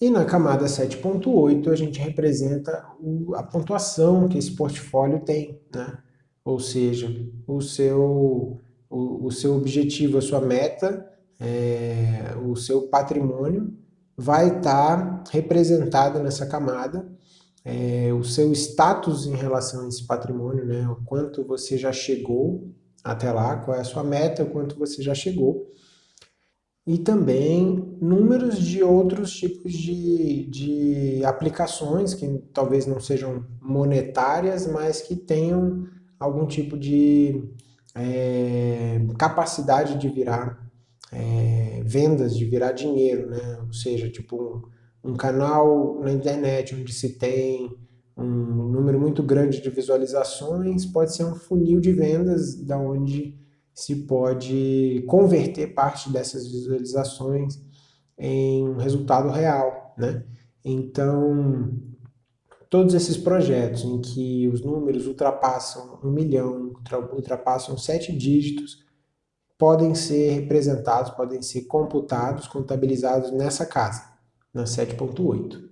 E na camada 7.8 a gente representa a pontuação que esse portfólio tem, né? ou seja, o seu, o, o seu objetivo, a sua meta, é, o seu patrimônio vai estar tá representado nessa camada, é, o seu status em relação a esse patrimônio, né? o quanto você já chegou até lá, qual é a sua meta, o quanto você já chegou, e também números de outros tipos de, de aplicações que talvez não sejam monetárias, mas que tenham algum tipo de é, capacidade de virar é, vendas, de virar dinheiro, né? ou seja, tipo um, um canal na internet onde se tem um número muito grande de visualizações, pode ser um funil de vendas da onde se pode converter parte dessas visualizações em um resultado real, né? Então, todos esses projetos em que os números ultrapassam um milhão, ultrapassam sete dígitos, podem ser representados, podem ser computados, contabilizados nessa casa, na 7.8.